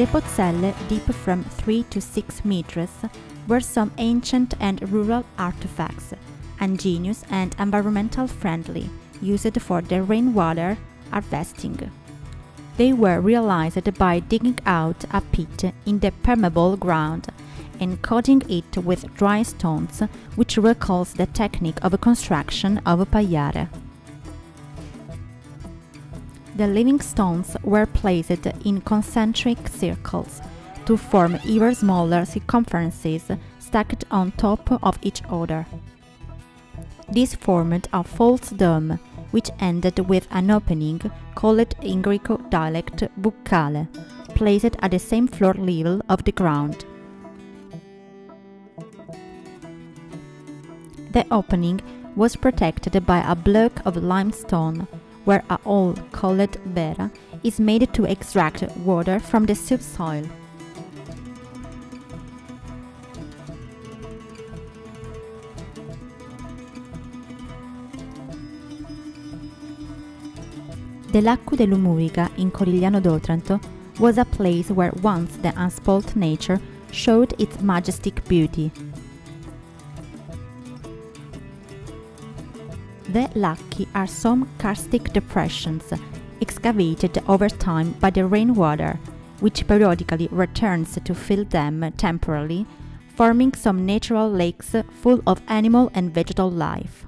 The Pozzelle, deep from 3 to 6 meters, were some ancient and rural artifacts, ingenious and environmental friendly, used for the rainwater harvesting. They were realized by digging out a pit in the permeable ground and coating it with dry stones, which recalls the technique of construction of pagliare. The living stones were placed in concentric circles to form ever smaller circumferences stacked on top of each other. This formed a false dome, which ended with an opening called in Greek dialect buccale, placed at the same floor level of the ground. The opening was protected by a block of limestone, where a hole called bera is made to extract water from the subsoil. The Lacco dell'Umurica in Corigliano d'Otranto was a place where once the unspoilt nature showed its majestic beauty. The lacchi are some karstic depressions excavated over time by the rainwater, which periodically returns to fill them temporarily, forming some natural lakes full of animal and vegetal life.